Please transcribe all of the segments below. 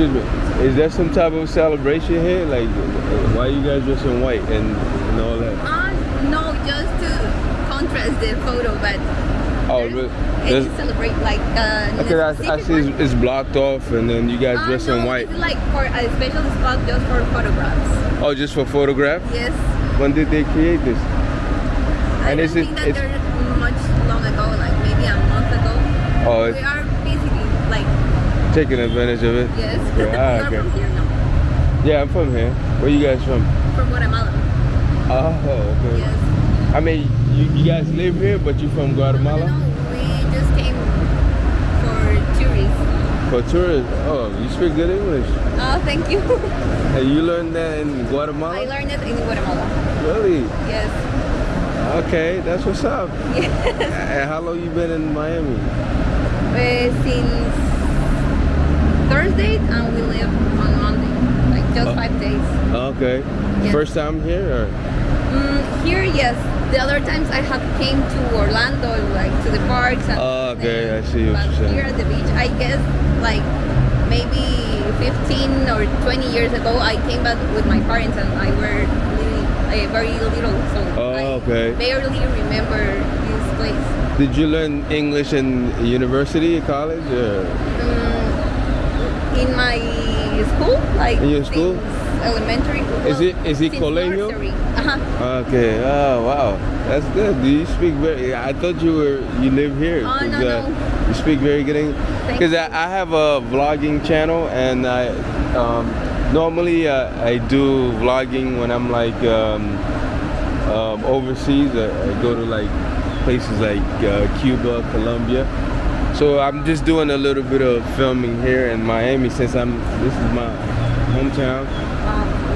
Excuse me. Is there some type of celebration here? Like, why you guys dressed in white and, and all that? Uh, no, just to contrast the photo, but Oh, really? and There's- to celebrate like uh, Okay, I, I see it's, it's blocked off, and then you guys Uh, dressed no, in white. Like for a special spot just for photographs. Oh, just for photograph? Yes. When did they create this? I And don't is it- think that it's- much long ago, like maybe a month ago. Oh, we it's are basically like taking advantage of it. yes. Yeah, ah, okay. from here now, Yeah, I'm from here. Where you guys from? from Guatemala. Oh, okay. Yes. I mean, you, you guys live here, but you're from Guatemala? No, we just came for tourists. For tourists? Oh, you speak good English. Oh, thank you. And you learned that in Guatemala? I learned it in Guatemala. Really? Yes. Okay, that's what's up. Yes. And how long you been in Miami? Uh, since Thursday and we live on Monday, like just Oh. five days. Okay. Yes. First time here? Or? Mm, here, yes. The other times I have came to Orlando, like to the parks. And Oh, okay, I see what you're saying. Here at the beach, I guess like maybe 15 or 20 years ago, I came back with my parents and I were really, uh, very little, so Oh, I okay. barely remember this place. Did you learn English in university, college? Or? Mm, in my school, like In your school? elementary. Is it- is it colegio? Uh-huh. Okay. Oh, wow. That's good. Do you speak very? I thought you were you live here. Oh, no, no. You speak very good English. Because. I, I have a vlogging channel, and I um, normally uh, I do vlogging when I'm like um, um, overseas. I, I go to like places like uh, Cuba, Colombia. So I'm just doing a little bit of filming here in Miami since I'm. This is my hometown.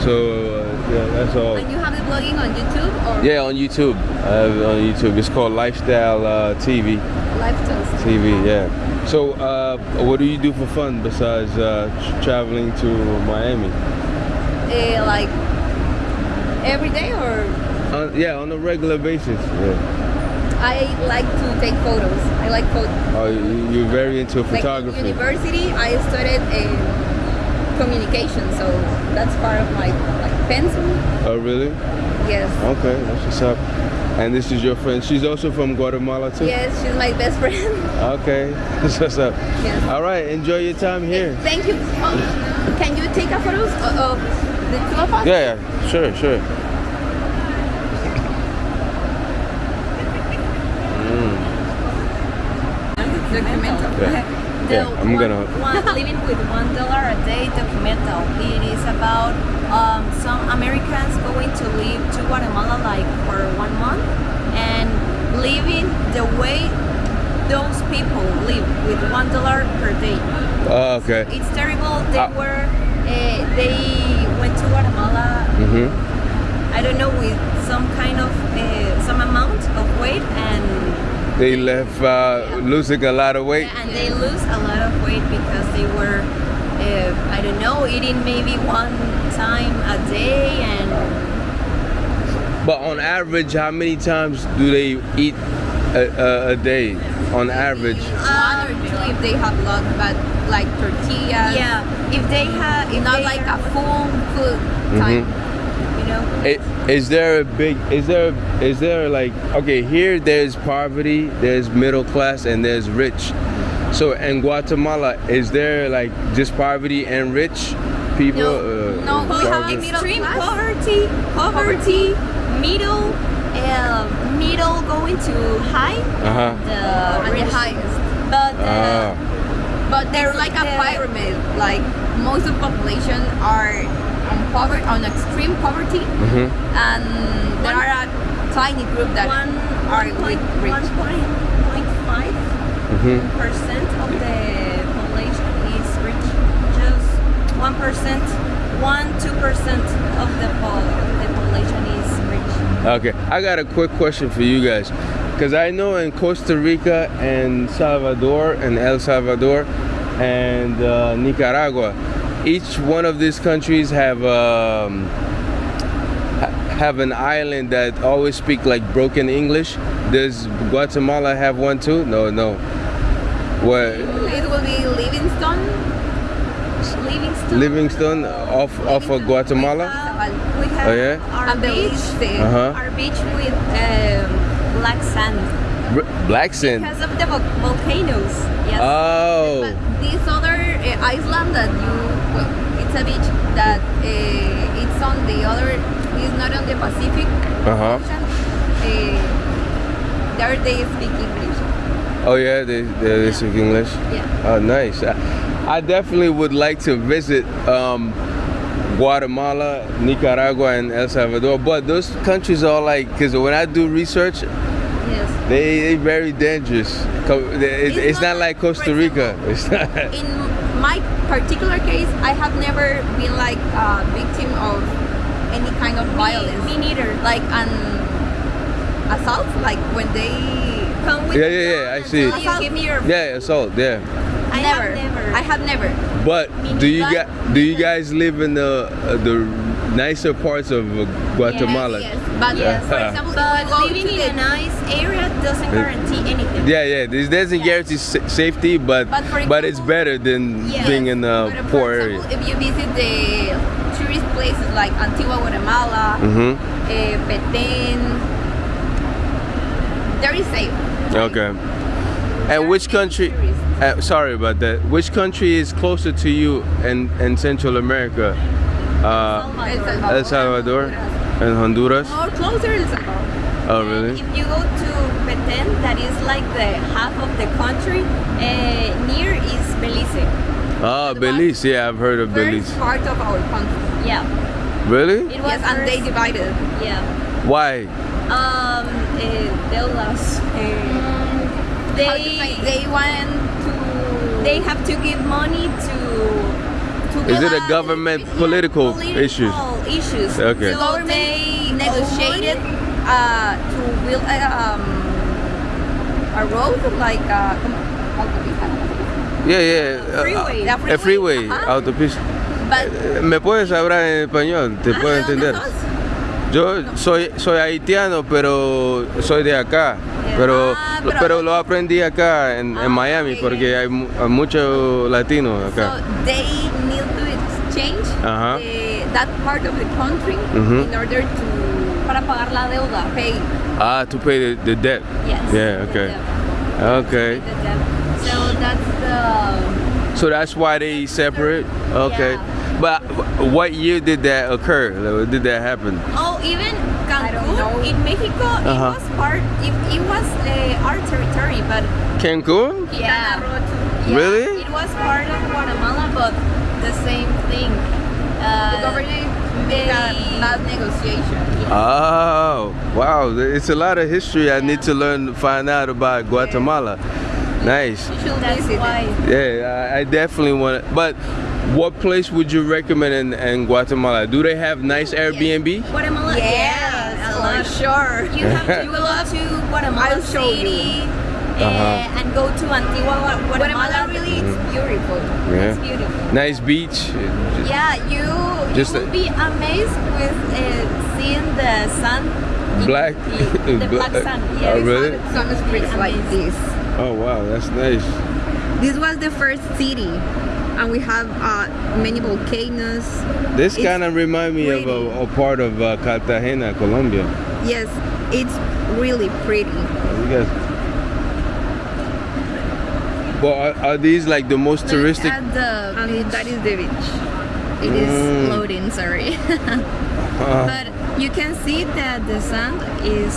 So uh, yeah, that's all. and you have the blogging on YouTube or Yeah, on YouTube. I have it on YouTube. It's called Lifestyle uh, TV. Lifestyle TV, yeah. So, uh, what do you do for fun besides uh, traveling to Miami? Uh, like every day or yeah, on a regular basis. Yeah. I like to take photos. I like photos. Oh, you- you're very into Like in photography. university, I studied uh, communication, so that's part of my like pencil. oh, really? Yes. Okay, that's what's up. And this is your friend. She's also from Guatemala too. Yes, she's my best friend. Okay, that's what's up. Yes. All right, enjoy your time here. Thank you. Oh, can you take a photo of, of the two of us? Yeah, yeah, sure, sure. Documental. Yeah. The Yeah, I'm one, gonna- one living with one dollar a day documental. It is about um, some Americans going to live to Guatemala like for one month and living the way those people live with one dollar per day. Oh, okay. It's terrible. They Ah. were uh, they went to Guatemala. Mhm. I don't know with some kind of uh, some amount of weight and They left uh, losing a lot of weight. Yeah, and they lose a lot of weight because they were, uh, I don't know, eating maybe one time a day and But on average, how many times do they eat a, a, a day? On average, One or two if they have luck, but like tortillas. yeah, if they have, if Not they like are- a full food time. you know, I- is there a big? Is there? Is there like? Okay, here there's poverty, there's middle class, and there's rich. So in Guatemala, is there like just poverty and rich people? No, uh, no, we have poverty? extreme class? poverty, poverty, middle, uh, middle going to high, Uh-huh. the And the highest. But uh, Ah, But they're like a pyramid. Like most of the population are on poverty, on extreme poverty, mhm. and there One- are a tiny group that one are point with rich. one point point five Mhm. percent of the population is rich. Just one percent, one two percent of the po- the population is rich. Okay, I got a quick question for you guys. Because I know in Costa Rica and Salvador and El Salvador and uh, Nicaragua, each one of these countries have um, have an island that always speak like broken English. Does Guatemala have one too? No, no. What? It will be Livingston. Livingston. Livingston off off of Guatemala. We have Oh, yeah? our And beach, Belize. Uh-huh. our beach with um, black sand R- Black sand. because of the vol- volcanoes. Yes. Oh. But this other uh, island that you, well, it's a beach that uh, it's on the other, it's not on the Pacific Uh huh. Ocean. Uh, there they speak English. Oh yeah, they they, speak English. Yeah. Oh, nice. I, I definitely would like to visit um, Guatemala, Nicaragua, and El Salvador. But those countries are like, because when I do research, Yes. they they very dangerous. It's, It's not not like like, Costa Rica. example, It's not. In my particular case, I have never been like a victim of any kind of violence. Me neither. Like an assault, like when they Come with Yeah, yeah, yeah, I see. tell You give me your. Yeah, assault. Yeah. I never. have never. I have never. But do you guys do you guys live in the uh, the nicer parts of uh, Guatemala? Yes, but Yes. for example, But if you go living in a nice area doesn't guarantee anything. Yeah, yeah. This doesn't guarantee sa- safety, but But for but it's better than Yes, being in a But for poor area. If you visit the tourist places like Antigua, Guatemala, Mm-hmm. eh, Petén, very safe. Okay. And which country? Uh, sorry about that. Which country is closer to you in, in Central America? Uh, Salvador. El Salvador and Honduras. More closer El Salvador. Oh, And really? If you go to Petén, that is like the half of the country. Uh, near is Belize. Oh, Belize. Yeah, I've heard of Belize. Part of our country. Yeah. Really? It was Yes, and they divided. Yeah. Why? Um, uh, deudas. Uh, they they want to. they have to give money to to Is it a government political issues? issues. Okay. So they negotiated uh, to build a, um, a road like uh. Yeah, yeah. uh, Freeway. A freeway, Ajá. autopista. But ¿Me puedes hablar en español? ¿Te puedo ¿de dónde entender? Yo soy soy haitiano, pero soy de acá. Pero, Ah, pero- pero lo aprendí acá en, en Ah, Miami porque hay, mu- hay muchos latinos acá. So they need to exchange Ajá. the, that part of the country Mhm. in order to para pagar la deuda. pay. Ah, to pay the, the debt. Yes. Yeah, the okay. debt. Okay. The debt. So that's the So that's why they separate. Okay. Yeah. But what year did that occur? Did that happen? Oh, even I don't know. Cancun in Mexico, Uh-huh. it was part. It, it was uh, our territory, but Cancun? yeah, Road Really? it was part of Guatemala, but the same thing. The government made a they- negotiation. Oh, wow. It's a lot of history I need to learn find out about Guatemala. Nice. You should that's visit why. Yeah, I, I definitely want to. But what place would you recommend in, in Guatemala? Do they have nice Airbnb? Guatemala, Yes, a for lot. sure. You have to go to Guatemala I'll show you. City uh, Uh-huh. and go to Antigua, Guatemala. Guatemala really is beautiful. It's Yeah. beautiful. Nice beach. Yeah, you Just you a- will be amazed with uh, seeing the sun. Black? The, the black Black- sun. oh, Yeah, it's really? Some streets like this. Oh wow, that's nice. This was the first city, and we have uh, many volcanoes. This kind of remind me of a, a part of uh, Cartagena, Colombia. Yes, it's really pretty. You guys. But are, are these like the most touristic? At the beach, that is the beach. it is Mm. loading. Sorry, Uh, but you can see that the sand is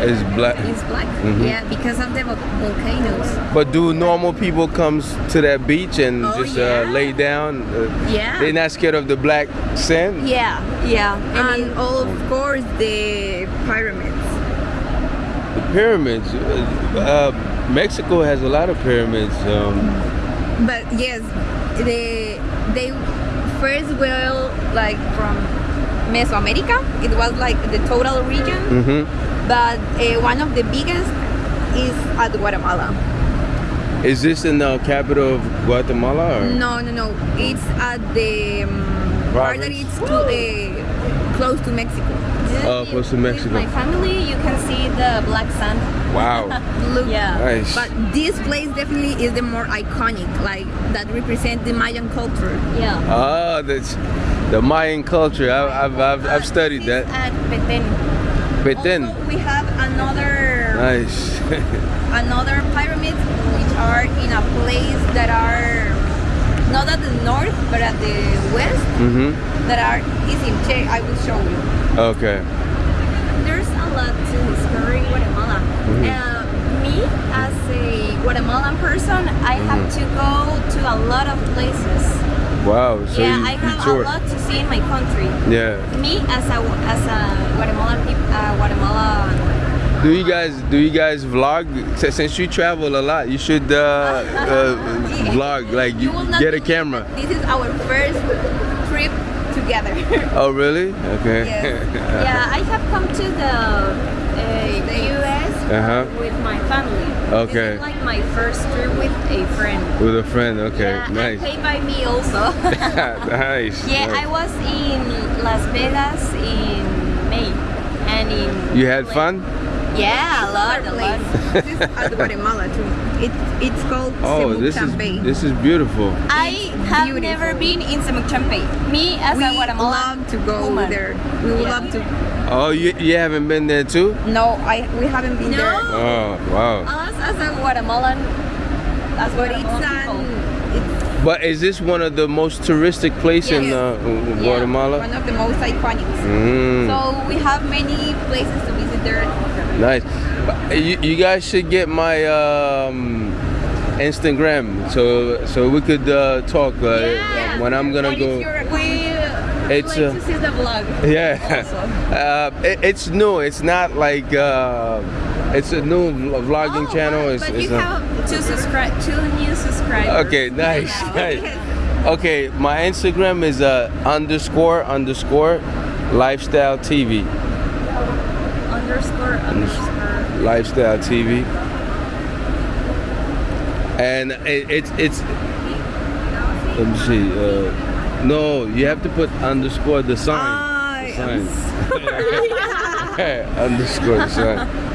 it's black. is black. Mhm. Yeah, because of the volcanoes. But do normal people comes to that beach and Oh, just yeah. uh, lay down? Uh, Yeah. They're not scared of the black sand. Yeah, yeah. And all of course the pyramids. The pyramids. Uh, Mexico has a lot of pyramids. Um, But yes, they they first were like from Mesoamerica. It was like the total region, mhm. but uh, one of the biggest is at Guatemala. Is this in the capital of Guatemala? Or? No, no, no. It's at the um, part that Province? it's clo- uh, close to Mexico. Oh, With- close to Mexico. With my family, you can see the black sand. Wow. Look, Yeah. Nice. But this place definitely is the more iconic, like that represents the Mayan culture. Yeah. Ah, that's the Mayan culture. I, I've, I've, I've studied This that. At Petén. Petén. Also, we have another nice. another pyramid, which are in a place that are not at the north but at the west mm-hmm. that are is in Che. I will show you. Okay. There's a lot to discover in Guatemala. Mm-hmm. Uh, me, as a Guatemalan person, I have Mm-hmm. to go to a lot of places. Wow. So yeah, you, I have a lot to see in my country. Yeah. Me, as a as a Guatemalan uh, Guatemalan Do you guys do you guys vlog? Since you travel a lot, you should uh, uh, vlog. Like you get a camera. This is our first trip together. Oh really? Okay. Yes. Yeah, I have come to the uh, US Uh-huh. with my family. Okay. This is like my first trip with a friend. With a friend. Okay. yeah, nice. and paid by me also. nice. yeah, nice. I was in Las Vegas in May, and in You had fun? Yeah, a lot, a lot. place. this is at Guatemala too. It, it's called Oh, this is this is beautiful. I have beautiful. never been in Semuc Champey. Me as we a Guatemalan love to go woman. there. We would Yeah. love to. Oh, you, you haven't been there too? No, I we haven't been No. there. Oh, wow. Us as a Guatemalan, as But it's Guatemalan people. But is this one of the most touristic place in Yes. uh, one of the most iconic. Mm, So we have many places to visit there. nice. You, you guys should get my um, Instagram so so we could uh, talk uh, Yeah. when I'm gonna go. We It's, like uh, to see the vlog. Yeah, uh, it, it's new. It's not like uh, it's a new vlogging Oh, channel. wow, It's, but you have two subscribe, two new subscribers. Okay, nice, nice. Okay, my Instagram is uh, underscore underscore lifestyle TV. Underscore underscore. Lifestyle TV. And it, it's it's. Let me see. Uh, no, you have to put underscore the sign. I The sign. underscore the sign.